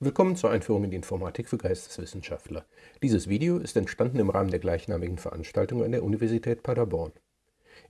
Willkommen zur Einführung in die Informatik für Geisteswissenschaftler. Dieses Video ist entstanden im Rahmen der gleichnamigen Veranstaltung an der Universität Paderborn.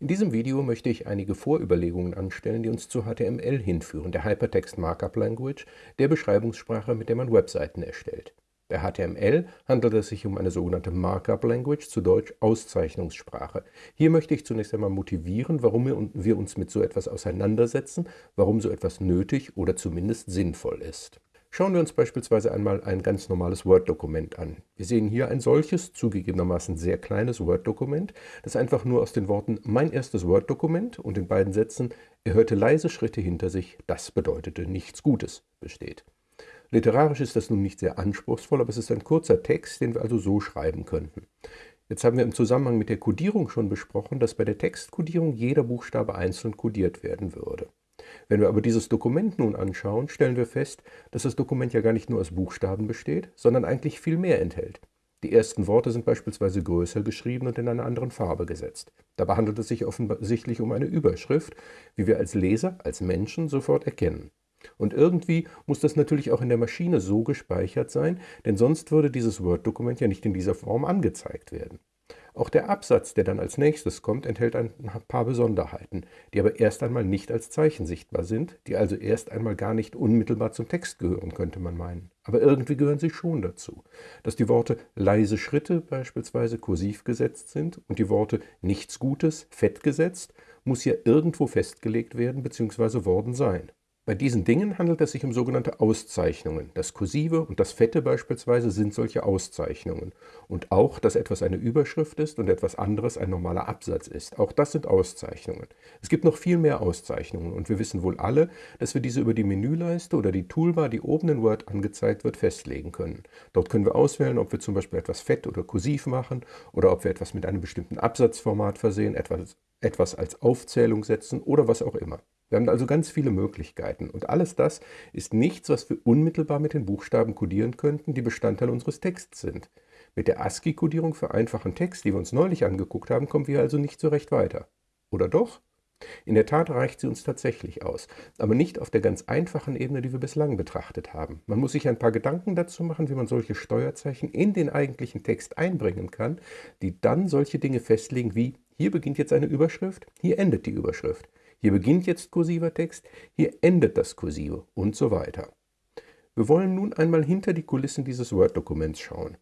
In diesem Video möchte ich einige Vorüberlegungen anstellen, die uns zu HTML hinführen, der Hypertext Markup Language, der Beschreibungssprache, mit der man Webseiten erstellt. Bei HTML handelt es sich um eine sogenannte Markup Language, zu Deutsch Auszeichnungssprache. Hier möchte ich zunächst einmal motivieren, warum wir uns mit so etwas auseinandersetzen, warum so etwas nötig oder zumindest sinnvoll ist. Schauen wir uns beispielsweise einmal ein ganz normales Word-Dokument an. Wir sehen hier ein solches, zugegebenermaßen sehr kleines Word-Dokument, das einfach nur aus den Worten »mein erstes Word-Dokument« und den beiden Sätzen »er hörte leise Schritte hinter sich, das bedeutete nichts Gutes« besteht. Literarisch ist das nun nicht sehr anspruchsvoll, aber es ist ein kurzer Text, den wir also so schreiben könnten. Jetzt haben wir im Zusammenhang mit der Codierung schon besprochen, dass bei der Textcodierung jeder Buchstabe einzeln codiert werden würde. Wenn wir aber dieses Dokument nun anschauen, stellen wir fest, dass das Dokument ja gar nicht nur aus Buchstaben besteht, sondern eigentlich viel mehr enthält. Die ersten Worte sind beispielsweise größer geschrieben und in einer anderen Farbe gesetzt. Dabei handelt es sich offensichtlich um eine Überschrift, wie wir als Leser, als Menschen sofort erkennen. Und irgendwie muss das natürlich auch in der Maschine so gespeichert sein, denn sonst würde dieses Word-Dokument ja nicht in dieser Form angezeigt werden. Auch der Absatz, der dann als nächstes kommt, enthält ein paar Besonderheiten, die aber erst einmal nicht als Zeichen sichtbar sind, die also erst einmal gar nicht unmittelbar zum Text gehören, könnte man meinen. Aber irgendwie gehören sie schon dazu. Dass die Worte leise Schritte beispielsweise kursiv gesetzt sind und die Worte nichts Gutes fett gesetzt, muss ja irgendwo festgelegt werden bzw. worden sein. Bei diesen Dingen handelt es sich um sogenannte Auszeichnungen. Das Kursive und das Fette beispielsweise sind solche Auszeichnungen. Und auch, dass etwas eine Überschrift ist und etwas anderes ein normaler Absatz ist. Auch das sind Auszeichnungen. Es gibt noch viel mehr Auszeichnungen und wir wissen wohl alle, dass wir diese über die Menüleiste oder die Toolbar, die oben in Word angezeigt wird, festlegen können. Dort können wir auswählen, ob wir zum Beispiel etwas fett oder kursiv machen oder ob wir etwas mit einem bestimmten Absatzformat versehen, etwas, etwas als Aufzählung setzen oder was auch immer. Wir haben also ganz viele Möglichkeiten und alles das ist nichts, was wir unmittelbar mit den Buchstaben kodieren könnten, die Bestandteil unseres Texts sind. Mit der ASCII-Kodierung für einfachen Text, die wir uns neulich angeguckt haben, kommen wir also nicht so recht weiter. Oder doch? In der Tat reicht sie uns tatsächlich aus, aber nicht auf der ganz einfachen Ebene, die wir bislang betrachtet haben. Man muss sich ein paar Gedanken dazu machen, wie man solche Steuerzeichen in den eigentlichen Text einbringen kann, die dann solche Dinge festlegen wie, hier beginnt jetzt eine Überschrift, hier endet die Überschrift. Hier beginnt jetzt kursiver Text, hier endet das Kursive und so weiter. Wir wollen nun einmal hinter die Kulissen dieses Word-Dokuments schauen.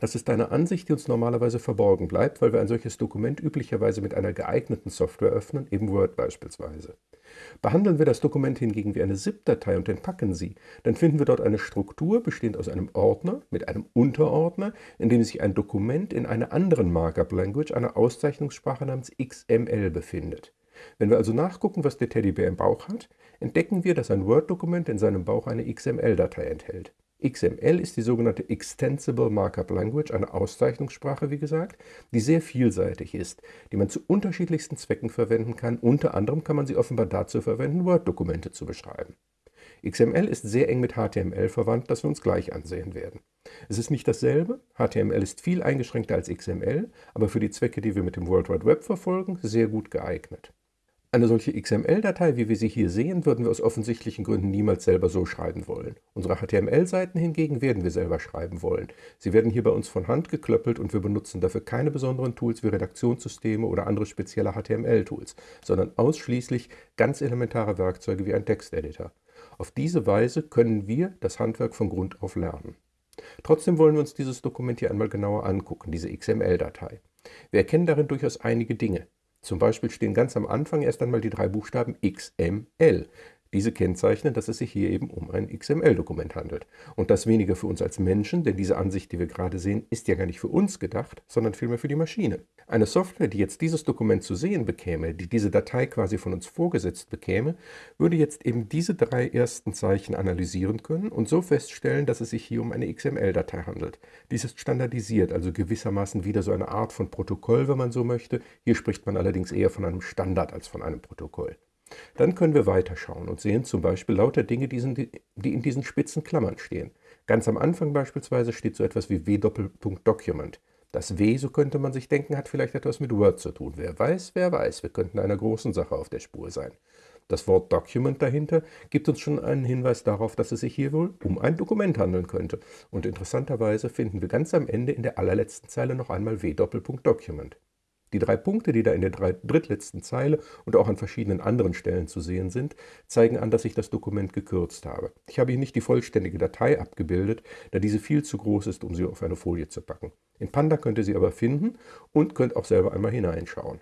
Das ist eine Ansicht, die uns normalerweise verborgen bleibt, weil wir ein solches Dokument üblicherweise mit einer geeigneten Software öffnen, eben Word beispielsweise. Behandeln wir das Dokument hingegen wie eine ZIP-Datei und entpacken sie, dann finden wir dort eine Struktur bestehend aus einem Ordner mit einem Unterordner, in dem sich ein Dokument in einer anderen Markup-Language, einer Auszeichnungssprache namens XML befindet. Wenn wir also nachgucken, was der Teddybär im Bauch hat, entdecken wir, dass ein Word-Dokument in seinem Bauch eine XML-Datei enthält. XML ist die sogenannte Extensible Markup Language, eine Auszeichnungssprache, wie gesagt, die sehr vielseitig ist, die man zu unterschiedlichsten Zwecken verwenden kann. Unter anderem kann man sie offenbar dazu verwenden, Word-Dokumente zu beschreiben. XML ist sehr eng mit HTML verwandt, das wir uns gleich ansehen werden. Es ist nicht dasselbe, HTML ist viel eingeschränkter als XML, aber für die Zwecke, die wir mit dem World Wide Web verfolgen, sehr gut geeignet. Eine solche XML-Datei, wie wir sie hier sehen, würden wir aus offensichtlichen Gründen niemals selber so schreiben wollen. Unsere HTML-Seiten hingegen werden wir selber schreiben wollen. Sie werden hier bei uns von Hand geklöppelt und wir benutzen dafür keine besonderen Tools wie Redaktionssysteme oder andere spezielle HTML-Tools, sondern ausschließlich ganz elementare Werkzeuge wie ein Texteditor. Auf diese Weise können wir das Handwerk von Grund auf lernen. Trotzdem wollen wir uns dieses Dokument hier einmal genauer angucken, diese XML-Datei. Wir erkennen darin durchaus einige Dinge. Zum Beispiel stehen ganz am Anfang erst einmal die drei Buchstaben XML. Diese kennzeichnen, dass es sich hier eben um ein XML-Dokument handelt. Und das weniger für uns als Menschen, denn diese Ansicht, die wir gerade sehen, ist ja gar nicht für uns gedacht, sondern vielmehr für die Maschine. Eine Software, die jetzt dieses Dokument zu sehen bekäme, die diese Datei quasi von uns vorgesetzt bekäme, würde jetzt eben diese drei ersten Zeichen analysieren können und so feststellen, dass es sich hier um eine XML-Datei handelt. Dies ist standardisiert, also gewissermaßen wieder so eine Art von Protokoll, wenn man so möchte. Hier spricht man allerdings eher von einem Standard als von einem Protokoll. Dann können wir weiterschauen und sehen zum Beispiel lauter Dinge, die in diesen spitzen Klammern stehen. Ganz am Anfang beispielsweise steht so etwas wie w-Document. Das W, so könnte man sich denken, hat vielleicht etwas mit Word zu tun. Wer weiß, wer weiß, wir könnten einer großen Sache auf der Spur sein. Das Wort Document dahinter gibt uns schon einen Hinweis darauf, dass es sich hier wohl um ein Dokument handeln könnte. Und interessanterweise finden wir ganz am Ende in der allerletzten Zeile noch einmal w Document. Die drei Punkte, die da in der drittletzten Zeile und auch an verschiedenen anderen Stellen zu sehen sind, zeigen an, dass ich das Dokument gekürzt habe. Ich habe hier nicht die vollständige Datei abgebildet, da diese viel zu groß ist, um sie auf eine Folie zu packen. In Panda könnt ihr sie aber finden und könnt auch selber einmal hineinschauen.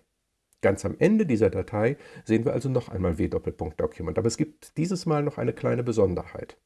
Ganz am Ende dieser Datei sehen wir also noch einmal w-Document, aber es gibt dieses Mal noch eine kleine Besonderheit.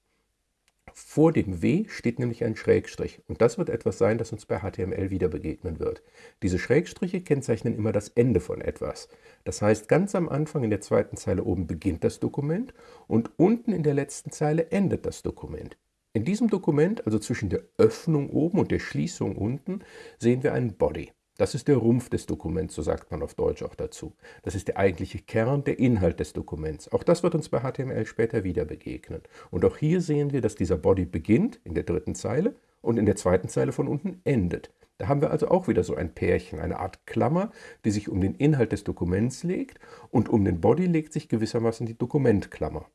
Vor dem W steht nämlich ein Schrägstrich und das wird etwas sein, das uns bei HTML wieder begegnen wird. Diese Schrägstriche kennzeichnen immer das Ende von etwas. Das heißt, ganz am Anfang in der zweiten Zeile oben beginnt das Dokument und unten in der letzten Zeile endet das Dokument. In diesem Dokument, also zwischen der Öffnung oben und der Schließung unten, sehen wir einen Body. Das ist der Rumpf des Dokuments, so sagt man auf Deutsch auch dazu. Das ist der eigentliche Kern, der Inhalt des Dokuments. Auch das wird uns bei HTML später wieder begegnen. Und auch hier sehen wir, dass dieser Body beginnt in der dritten Zeile und in der zweiten Zeile von unten endet. Da haben wir also auch wieder so ein Pärchen, eine Art Klammer, die sich um den Inhalt des Dokuments legt und um den Body legt sich gewissermaßen die Dokumentklammer.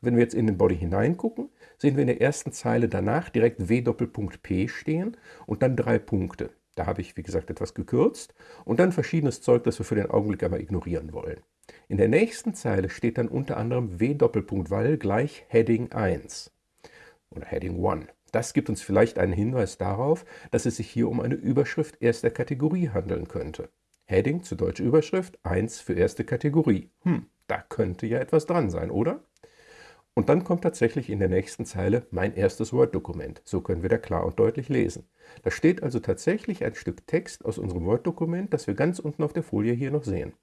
Wenn wir jetzt in den Body hineingucken, sehen wir in der ersten Zeile danach direkt W-P stehen und dann drei Punkte. Da habe ich, wie gesagt, etwas gekürzt und dann verschiedenes Zeug, das wir für den Augenblick einmal ignorieren wollen. In der nächsten Zeile steht dann unter anderem w-Val gleich Heading 1 oder Heading 1. Das gibt uns vielleicht einen Hinweis darauf, dass es sich hier um eine Überschrift erster Kategorie handeln könnte. Heading zu Deutsch Überschrift 1 für erste Kategorie. Hm, da könnte ja etwas dran sein, oder? Und dann kommt tatsächlich in der nächsten Zeile mein erstes Word-Dokument. So können wir da klar und deutlich lesen. Da steht also tatsächlich ein Stück Text aus unserem Word-Dokument, das wir ganz unten auf der Folie hier noch sehen.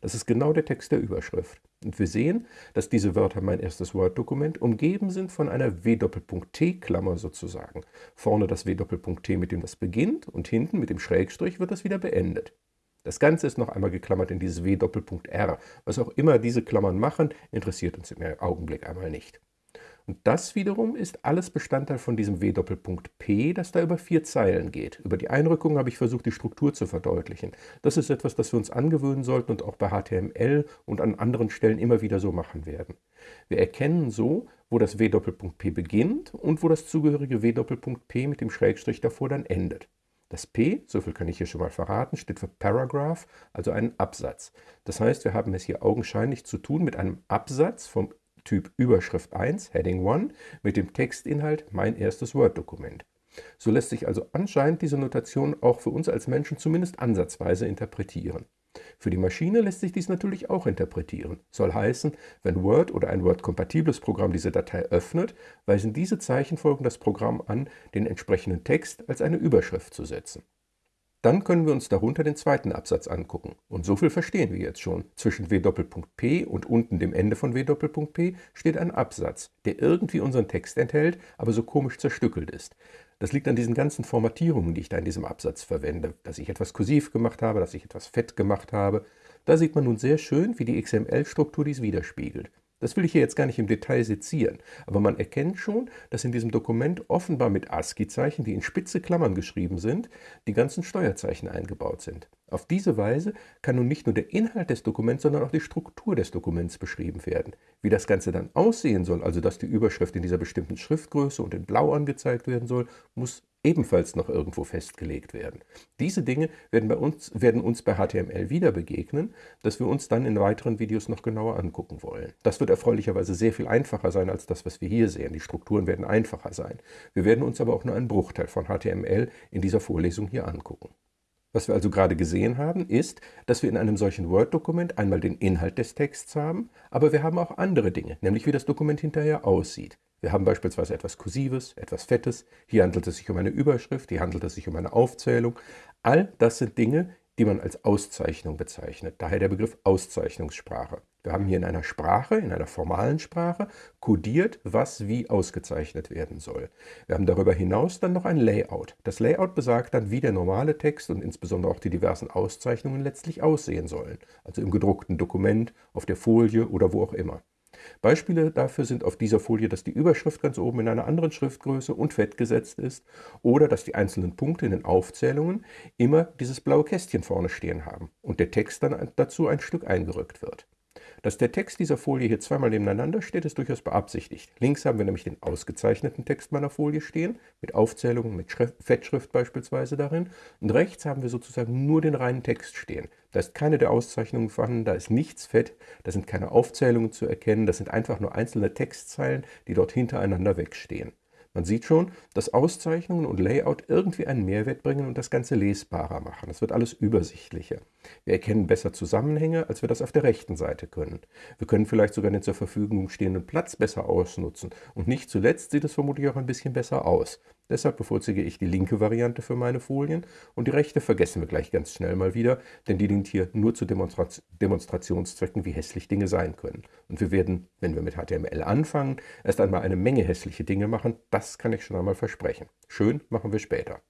Das ist genau der Text der Überschrift. Und wir sehen, dass diese Wörter mein erstes Word-Dokument umgeben sind von einer W-T-Klammer sozusagen. Vorne das W-T, mit dem das beginnt und hinten mit dem Schrägstrich wird das wieder beendet. Das Ganze ist noch einmal geklammert in dieses W-R. Was auch immer diese Klammern machen, interessiert uns im Augenblick einmal nicht. Und das wiederum ist alles Bestandteil von diesem W-P, das da über vier Zeilen geht. Über die Einrückung habe ich versucht, die Struktur zu verdeutlichen. Das ist etwas, das wir uns angewöhnen sollten und auch bei HTML und an anderen Stellen immer wieder so machen werden. Wir erkennen so, wo das W-P beginnt und wo das zugehörige W-P mit dem Schrägstrich davor dann endet. Das P, so viel kann ich hier schon mal verraten, steht für Paragraph, also einen Absatz. Das heißt, wir haben es hier augenscheinlich zu tun mit einem Absatz vom Typ Überschrift 1, Heading 1, mit dem Textinhalt mein erstes Word-Dokument. So lässt sich also anscheinend diese Notation auch für uns als Menschen zumindest ansatzweise interpretieren. Für die Maschine lässt sich dies natürlich auch interpretieren. Soll heißen, wenn Word oder ein Word-kompatibles Programm diese Datei öffnet, weisen diese Zeichenfolgen das Programm an, den entsprechenden Text als eine Überschrift zu setzen. Dann können wir uns darunter den zweiten Absatz angucken. Und so viel verstehen wir jetzt schon. Zwischen W-P und unten dem Ende von W-P steht ein Absatz, der irgendwie unseren Text enthält, aber so komisch zerstückelt ist. Das liegt an diesen ganzen Formatierungen, die ich da in diesem Absatz verwende. Dass ich etwas kursiv gemacht habe, dass ich etwas fett gemacht habe. Da sieht man nun sehr schön, wie die XML-Struktur dies widerspiegelt. Das will ich hier jetzt gar nicht im Detail sezieren, aber man erkennt schon, dass in diesem Dokument offenbar mit ASCII-Zeichen, die in spitze Klammern geschrieben sind, die ganzen Steuerzeichen eingebaut sind. Auf diese Weise kann nun nicht nur der Inhalt des Dokuments, sondern auch die Struktur des Dokuments beschrieben werden. Wie das Ganze dann aussehen soll, also dass die Überschrift in dieser bestimmten Schriftgröße und in Blau angezeigt werden soll, muss ebenfalls noch irgendwo festgelegt werden. Diese Dinge werden, bei uns, werden uns bei HTML wieder begegnen, dass wir uns dann in weiteren Videos noch genauer angucken wollen. Das wird erfreulicherweise sehr viel einfacher sein als das, was wir hier sehen. Die Strukturen werden einfacher sein. Wir werden uns aber auch nur einen Bruchteil von HTML in dieser Vorlesung hier angucken. Was wir also gerade gesehen haben, ist, dass wir in einem solchen Word-Dokument einmal den Inhalt des Texts haben, aber wir haben auch andere Dinge, nämlich wie das Dokument hinterher aussieht. Wir haben beispielsweise etwas Kursives, etwas Fettes, hier handelt es sich um eine Überschrift, hier handelt es sich um eine Aufzählung. All das sind Dinge, die man als Auszeichnung bezeichnet, daher der Begriff Auszeichnungssprache. Wir haben hier in einer Sprache, in einer formalen Sprache, kodiert, was wie ausgezeichnet werden soll. Wir haben darüber hinaus dann noch ein Layout. Das Layout besagt dann, wie der normale Text und insbesondere auch die diversen Auszeichnungen letztlich aussehen sollen, also im gedruckten Dokument, auf der Folie oder wo auch immer. Beispiele dafür sind auf dieser Folie, dass die Überschrift ganz oben in einer anderen Schriftgröße und fett gesetzt ist oder dass die einzelnen Punkte in den Aufzählungen immer dieses blaue Kästchen vorne stehen haben und der Text dann dazu ein Stück eingerückt wird. Dass der Text dieser Folie hier zweimal nebeneinander steht, ist durchaus beabsichtigt. Links haben wir nämlich den ausgezeichneten Text meiner Folie stehen, mit Aufzählungen, mit Schrift, Fettschrift beispielsweise darin. Und rechts haben wir sozusagen nur den reinen Text stehen. Da ist keine der Auszeichnungen vorhanden, da ist nichts fett, da sind keine Aufzählungen zu erkennen, das sind einfach nur einzelne Textzeilen, die dort hintereinander wegstehen. Man sieht schon, dass Auszeichnungen und Layout irgendwie einen Mehrwert bringen und das Ganze lesbarer machen. Es wird alles übersichtlicher. Wir erkennen besser Zusammenhänge, als wir das auf der rechten Seite können. Wir können vielleicht sogar den zur Verfügung stehenden Platz besser ausnutzen. Und nicht zuletzt sieht es vermutlich auch ein bisschen besser aus. Deshalb bevorzuge ich die linke Variante für meine Folien und die rechte vergessen wir gleich ganz schnell mal wieder, denn die dient hier nur zu Demonstra Demonstrationszwecken, wie hässlich Dinge sein können. Und wir werden, wenn wir mit HTML anfangen, erst einmal eine Menge hässliche Dinge machen, das kann ich schon einmal versprechen. Schön machen wir später.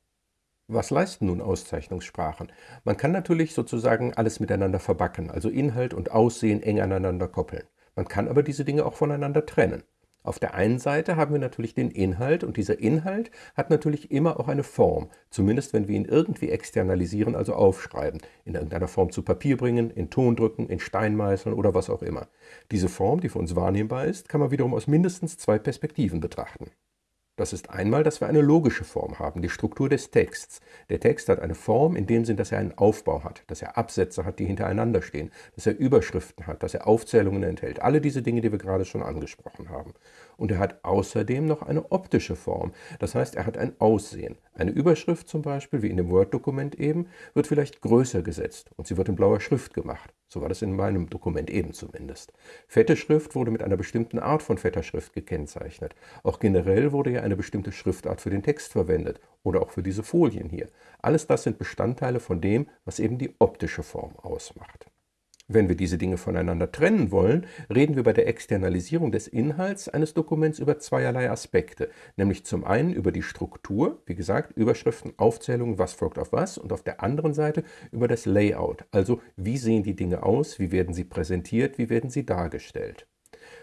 Was leisten nun Auszeichnungssprachen? Man kann natürlich sozusagen alles miteinander verbacken, also Inhalt und Aussehen eng aneinander koppeln. Man kann aber diese Dinge auch voneinander trennen. Auf der einen Seite haben wir natürlich den Inhalt und dieser Inhalt hat natürlich immer auch eine Form, zumindest wenn wir ihn irgendwie externalisieren, also aufschreiben, in irgendeiner Form zu Papier bringen, in Ton drücken, in Stein meißeln oder was auch immer. Diese Form, die für uns wahrnehmbar ist, kann man wiederum aus mindestens zwei Perspektiven betrachten. Das ist einmal, dass wir eine logische Form haben, die Struktur des Texts. Der Text hat eine Form in dem Sinn, dass er einen Aufbau hat, dass er Absätze hat, die hintereinander stehen, dass er Überschriften hat, dass er Aufzählungen enthält. Alle diese Dinge, die wir gerade schon angesprochen haben. Und er hat außerdem noch eine optische Form. Das heißt, er hat ein Aussehen. Eine Überschrift zum Beispiel, wie in dem Word-Dokument eben, wird vielleicht größer gesetzt und sie wird in blauer Schrift gemacht. So war das in meinem Dokument eben zumindest. Fette Schrift wurde mit einer bestimmten Art von fetter Schrift gekennzeichnet. Auch generell wurde ja eine bestimmte Schriftart für den Text verwendet oder auch für diese Folien hier. Alles das sind Bestandteile von dem, was eben die optische Form ausmacht. Wenn wir diese Dinge voneinander trennen wollen, reden wir bei der Externalisierung des Inhalts eines Dokuments über zweierlei Aspekte, nämlich zum einen über die Struktur, wie gesagt, Überschriften, Aufzählungen, was folgt auf was, und auf der anderen Seite über das Layout, also wie sehen die Dinge aus, wie werden sie präsentiert, wie werden sie dargestellt.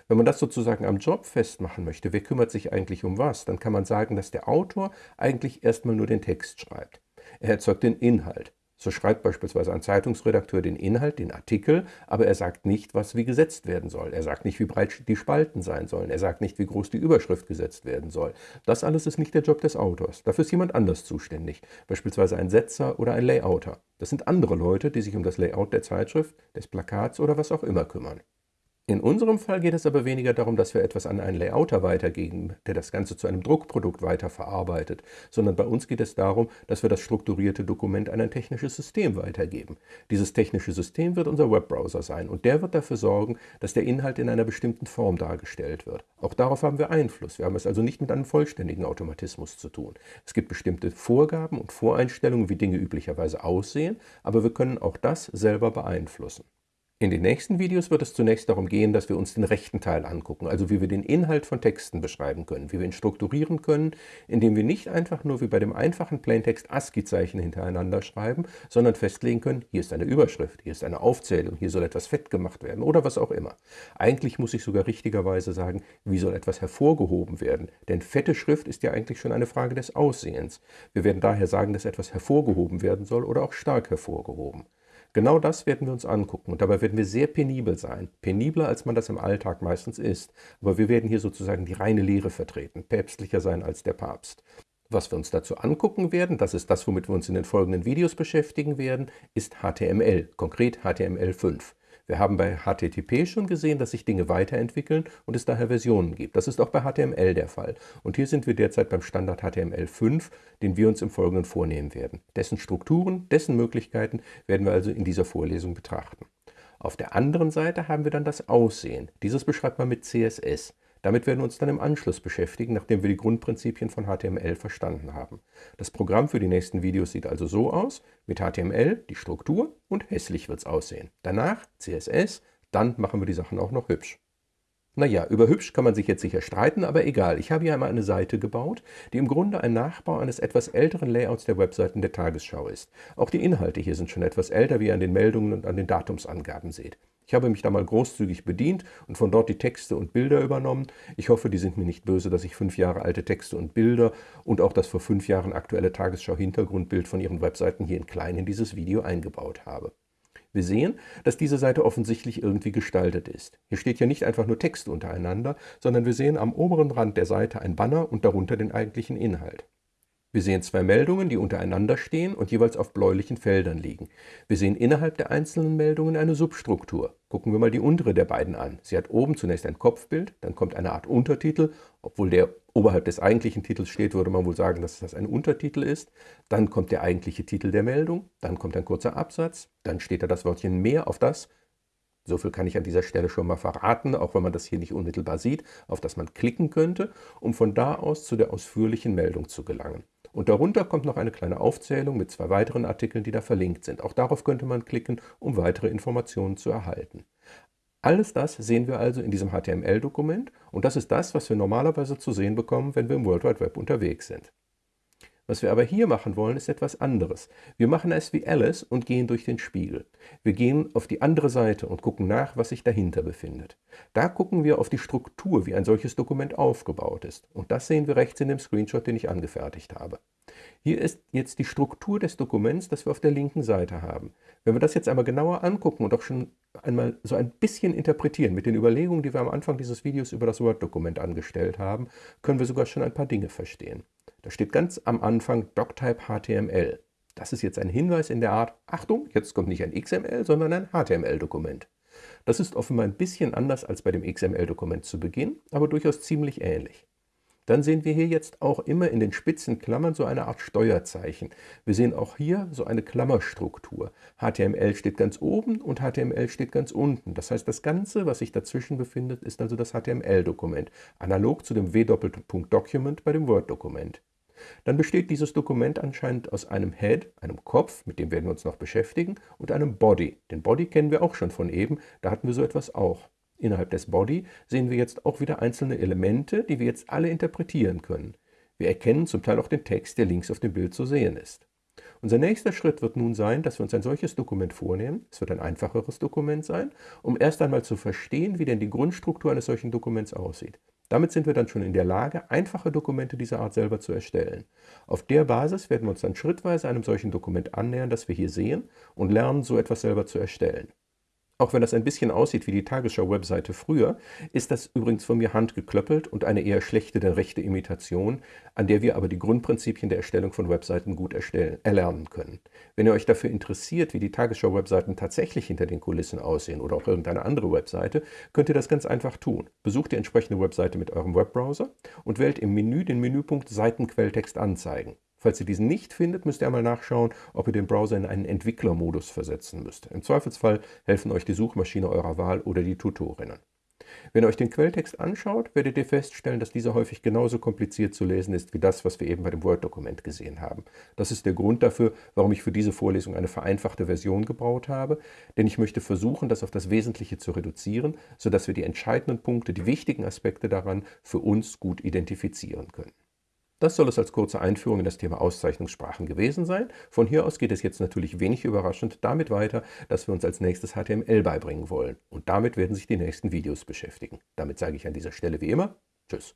Wenn man das sozusagen am Job festmachen möchte, wer kümmert sich eigentlich um was, dann kann man sagen, dass der Autor eigentlich erstmal nur den Text schreibt. Er erzeugt den Inhalt. So schreibt beispielsweise ein Zeitungsredakteur den Inhalt, den Artikel, aber er sagt nicht, was wie gesetzt werden soll. Er sagt nicht, wie breit die Spalten sein sollen. Er sagt nicht, wie groß die Überschrift gesetzt werden soll. Das alles ist nicht der Job des Autors. Dafür ist jemand anders zuständig, beispielsweise ein Setzer oder ein Layouter. Das sind andere Leute, die sich um das Layout der Zeitschrift, des Plakats oder was auch immer kümmern. In unserem Fall geht es aber weniger darum, dass wir etwas an einen Layouter weitergeben, der das Ganze zu einem Druckprodukt weiterverarbeitet, sondern bei uns geht es darum, dass wir das strukturierte Dokument an ein technisches System weitergeben. Dieses technische System wird unser Webbrowser sein und der wird dafür sorgen, dass der Inhalt in einer bestimmten Form dargestellt wird. Auch darauf haben wir Einfluss. Wir haben es also nicht mit einem vollständigen Automatismus zu tun. Es gibt bestimmte Vorgaben und Voreinstellungen, wie Dinge üblicherweise aussehen, aber wir können auch das selber beeinflussen. In den nächsten Videos wird es zunächst darum gehen, dass wir uns den rechten Teil angucken, also wie wir den Inhalt von Texten beschreiben können, wie wir ihn strukturieren können, indem wir nicht einfach nur wie bei dem einfachen Plaintext ASCII-Zeichen hintereinander schreiben, sondern festlegen können, hier ist eine Überschrift, hier ist eine Aufzählung, hier soll etwas fett gemacht werden oder was auch immer. Eigentlich muss ich sogar richtigerweise sagen, wie soll etwas hervorgehoben werden, denn fette Schrift ist ja eigentlich schon eine Frage des Aussehens. Wir werden daher sagen, dass etwas hervorgehoben werden soll oder auch stark hervorgehoben. Genau das werden wir uns angucken und dabei werden wir sehr penibel sein, penibler als man das im Alltag meistens ist, aber wir werden hier sozusagen die reine Lehre vertreten, päpstlicher sein als der Papst. Was wir uns dazu angucken werden, das ist das, womit wir uns in den folgenden Videos beschäftigen werden, ist HTML, konkret HTML5. Wir haben bei HTTP schon gesehen, dass sich Dinge weiterentwickeln und es daher Versionen gibt. Das ist auch bei HTML der Fall. Und hier sind wir derzeit beim Standard HTML5, den wir uns im Folgenden vornehmen werden. Dessen Strukturen, dessen Möglichkeiten werden wir also in dieser Vorlesung betrachten. Auf der anderen Seite haben wir dann das Aussehen. Dieses beschreibt man mit CSS. Damit werden wir uns dann im Anschluss beschäftigen, nachdem wir die Grundprinzipien von HTML verstanden haben. Das Programm für die nächsten Videos sieht also so aus, mit HTML die Struktur und hässlich wird es aussehen. Danach CSS, dann machen wir die Sachen auch noch hübsch. Naja, über hübsch kann man sich jetzt sicher streiten, aber egal. Ich habe hier einmal eine Seite gebaut, die im Grunde ein Nachbau eines etwas älteren Layouts der Webseiten der Tagesschau ist. Auch die Inhalte hier sind schon etwas älter, wie ihr an den Meldungen und an den Datumsangaben seht. Ich habe mich da mal großzügig bedient und von dort die Texte und Bilder übernommen. Ich hoffe, die sind mir nicht böse, dass ich fünf Jahre alte Texte und Bilder und auch das vor fünf Jahren aktuelle Tagesschau-Hintergrundbild von Ihren Webseiten hier in klein in dieses Video eingebaut habe. Wir sehen, dass diese Seite offensichtlich irgendwie gestaltet ist. Hier steht ja nicht einfach nur Text untereinander, sondern wir sehen am oberen Rand der Seite ein Banner und darunter den eigentlichen Inhalt. Wir sehen zwei Meldungen, die untereinander stehen und jeweils auf bläulichen Feldern liegen. Wir sehen innerhalb der einzelnen Meldungen eine Substruktur. Gucken wir mal die untere der beiden an. Sie hat oben zunächst ein Kopfbild, dann kommt eine Art Untertitel. Obwohl der oberhalb des eigentlichen Titels steht, würde man wohl sagen, dass das ein Untertitel ist. Dann kommt der eigentliche Titel der Meldung, dann kommt ein kurzer Absatz, dann steht da das Wörtchen mehr auf das, so viel kann ich an dieser Stelle schon mal verraten, auch wenn man das hier nicht unmittelbar sieht, auf das man klicken könnte, um von da aus zu der ausführlichen Meldung zu gelangen. Und darunter kommt noch eine kleine Aufzählung mit zwei weiteren Artikeln, die da verlinkt sind. Auch darauf könnte man klicken, um weitere Informationen zu erhalten. Alles das sehen wir also in diesem HTML-Dokument und das ist das, was wir normalerweise zu sehen bekommen, wenn wir im World Wide Web unterwegs sind. Was wir aber hier machen wollen, ist etwas anderes. Wir machen es wie Alice und gehen durch den Spiegel. Wir gehen auf die andere Seite und gucken nach, was sich dahinter befindet. Da gucken wir auf die Struktur, wie ein solches Dokument aufgebaut ist. Und das sehen wir rechts in dem Screenshot, den ich angefertigt habe. Hier ist jetzt die Struktur des Dokuments, das wir auf der linken Seite haben. Wenn wir das jetzt einmal genauer angucken und auch schon einmal so ein bisschen interpretieren mit den Überlegungen, die wir am Anfang dieses Videos über das Word-Dokument angestellt haben, können wir sogar schon ein paar Dinge verstehen. Da steht ganz am Anfang Doctype HTML. Das ist jetzt ein Hinweis in der Art, Achtung, jetzt kommt nicht ein XML, sondern ein HTML-Dokument. Das ist offenbar ein bisschen anders als bei dem XML-Dokument zu Beginn, aber durchaus ziemlich ähnlich. Dann sehen wir hier jetzt auch immer in den spitzen Klammern so eine Art Steuerzeichen. Wir sehen auch hier so eine Klammerstruktur. HTML steht ganz oben und HTML steht ganz unten. Das heißt, das Ganze, was sich dazwischen befindet, ist also das HTML-Dokument, analog zu dem W-Document bei dem Word-Dokument. Dann besteht dieses Dokument anscheinend aus einem Head, einem Kopf, mit dem werden wir uns noch beschäftigen, und einem Body. Den Body kennen wir auch schon von eben, da hatten wir so etwas auch. Innerhalb des Body sehen wir jetzt auch wieder einzelne Elemente, die wir jetzt alle interpretieren können. Wir erkennen zum Teil auch den Text, der links auf dem Bild zu sehen ist. Unser nächster Schritt wird nun sein, dass wir uns ein solches Dokument vornehmen, es wird ein einfacheres Dokument sein, um erst einmal zu verstehen, wie denn die Grundstruktur eines solchen Dokuments aussieht. Damit sind wir dann schon in der Lage, einfache Dokumente dieser Art selber zu erstellen. Auf der Basis werden wir uns dann schrittweise einem solchen Dokument annähern, das wir hier sehen, und lernen, so etwas selber zu erstellen. Auch wenn das ein bisschen aussieht wie die Tagesschau-Webseite früher, ist das übrigens von mir handgeklöppelt und eine eher schlechte denn rechte Imitation, an der wir aber die Grundprinzipien der Erstellung von Webseiten gut erlernen können. Wenn ihr euch dafür interessiert, wie die Tagesschau-Webseiten tatsächlich hinter den Kulissen aussehen oder auch irgendeine andere Webseite, könnt ihr das ganz einfach tun. Besucht die entsprechende Webseite mit eurem Webbrowser und wählt im Menü den Menüpunkt Seitenquelltext anzeigen. Falls ihr diesen nicht findet, müsst ihr einmal nachschauen, ob ihr den Browser in einen Entwicklermodus versetzen müsst. Im Zweifelsfall helfen euch die Suchmaschine eurer Wahl oder die Tutorinnen. Wenn ihr euch den Quelltext anschaut, werdet ihr feststellen, dass dieser häufig genauso kompliziert zu lesen ist wie das, was wir eben bei dem Word-Dokument gesehen haben. Das ist der Grund dafür, warum ich für diese Vorlesung eine vereinfachte Version gebaut habe, denn ich möchte versuchen, das auf das Wesentliche zu reduzieren, sodass wir die entscheidenden Punkte, die wichtigen Aspekte daran für uns gut identifizieren können. Das soll es als kurze Einführung in das Thema Auszeichnungssprachen gewesen sein. Von hier aus geht es jetzt natürlich wenig überraschend damit weiter, dass wir uns als nächstes HTML beibringen wollen. Und damit werden sich die nächsten Videos beschäftigen. Damit sage ich an dieser Stelle wie immer Tschüss.